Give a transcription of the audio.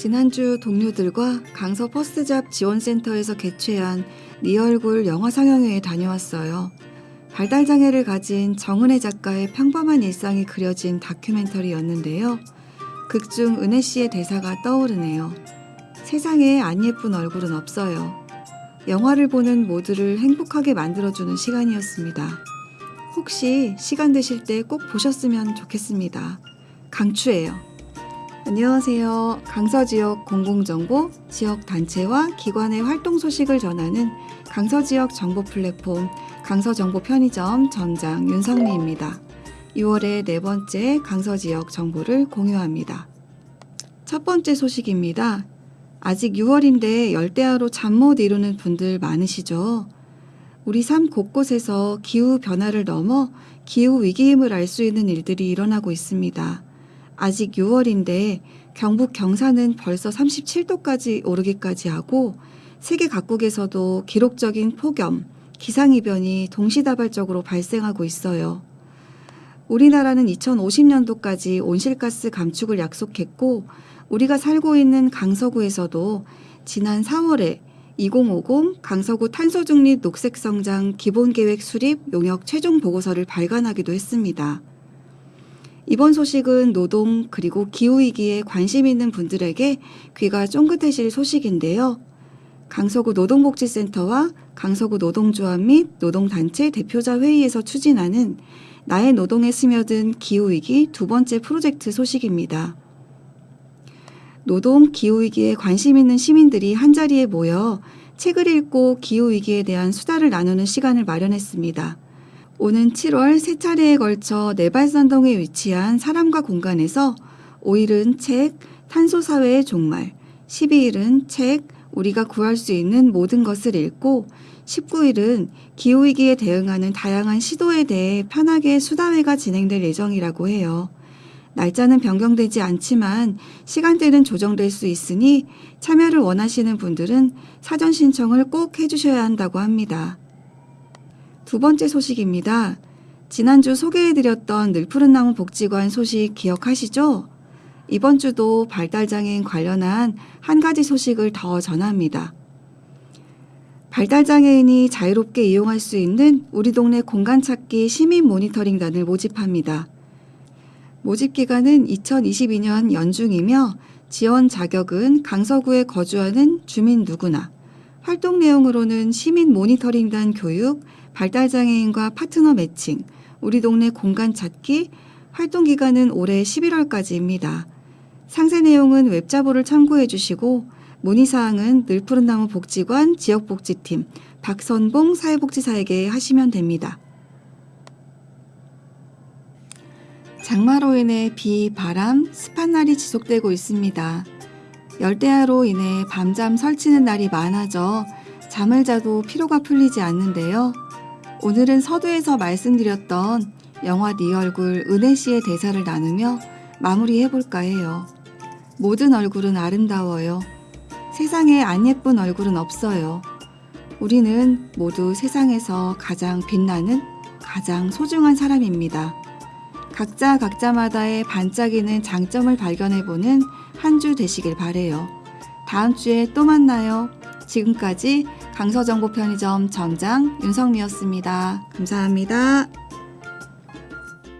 지난주 동료들과 강서 퍼스트잡 지원센터에서 개최한 네 얼굴 영화 상영회에 다녀왔어요. 발달장애를 가진 정은혜 작가의 평범한 일상이 그려진 다큐멘터리였는데요. 극중 은혜 씨의 대사가 떠오르네요. 세상에 안 예쁜 얼굴은 없어요. 영화를 보는 모두를 행복하게 만들어주는 시간이었습니다. 혹시 시간 되실 때 꼭 보셨으면 좋겠습니다. 강추해요. 안녕하세요. 강서 지역 공공정보, 지역 단체와 기관의 활동 소식을 전하는 강서 지역 정보 플랫폼 강서 정보 편의점 점장 윤성미입니다. 6월의 네 번째 강서 지역 정보를 공유합니다. 첫 번째 소식입니다. 아직 6월인데 열대야로 잠 못 이루는 분들 많으시죠? 우리 삶 곳곳에서 기후 변화를 넘어 기후 위기임을 알 수 있는 일들이 일어나고 있습니다. 아직 6월인데 경북 경산은 벌써 37도까지 오르기까지 하고 세계 각국에서도 기록적인 폭염, 기상이변이 동시다발적으로 발생하고 있어요. 우리나라는 2050년도까지 온실가스 감축을 약속했고 우리가 살고 있는 강서구에서도 지난 4월에 2050 강서구 탄소중립 녹색성장 기본계획 수립 용역 최종 보고서를 발간하기도 했습니다. 이번 소식은 노동 그리고 기후위기에 관심 있는 분들에게 귀가 쫑긋해질 소식인데요. 강서구 노동복지센터와 강서구 노동조합 및 노동단체 대표자 회의에서 추진하는 나의 노동에 스며든 기후위기 두 번째 프로젝트 소식입니다. 노동 기후위기에 관심 있는 시민들이 한자리에 모여 책을 읽고 기후위기에 대한 수다를 나누는 시간을 마련했습니다. 오는 7월 세 차례에 걸쳐 내발산동에 위치한 사람과 공간에서 5일은 책 탄소사회의 종말, 12일은 책 우리가 구할 수 있는 모든 것을 읽고 19일은 기후위기에 대응하는 다양한 시도에 대해 편하게 수다회가 진행될 예정이라고 해요. 날짜는 변경되지 않지만 시간대는 조정될 수 있으니 참여를 원하시는 분들은 사전 신청을 꼭 해주셔야 한다고 합니다. 두 번째 소식입니다. 지난주 소개해드렸던 늘푸른 나무 복지관 소식 기억하시죠? 이번 주도 발달장애인 관련한 한 가지 소식을 더 전합니다. 발달장애인이 자유롭게 이용할 수 있는 우리 동네 공간 찾기 시민 모니터링단을 모집합니다. 모집 기간은 2022년 연중이며 지원 자격은 강서구에 거주하는 주민 누구나, 활동 내용으로는 시민 모니터링단 교육, 발달장애인과 파트너 매칭, 우리 동네 공간 찾기, 활동 기간은 올해 11월까지입니다. 상세 내용은 웹자보를 참고해 주시고 문의사항은 늘푸른나무 복지관 지역복지팀 박선봉 사회복지사에게 하시면 됩니다. 장마로 인해 비, 바람, 습한 날이 지속되고 있습니다. 열대야로 인해 밤잠 설치는 날이 많아져 잠을 자도 피로가 풀리지 않는데요. 오늘은 서두에서 말씀드렸던 영화 네 얼굴 은혜 씨의 대사를 나누며 마무리해 볼까 해요. 모든 얼굴은 아름다워요. 세상에 안 예쁜 얼굴은 없어요. 우리는 모두 세상에서 가장 빛나는 가장 소중한 사람입니다. 각자 각자마다의 반짝이는 장점을 발견해보는 한 주 되시길 바래요. 다음 주에 또 만나요. 지금까지 강서정보 편의점 점장 윤성미였습니다. 감사합니다.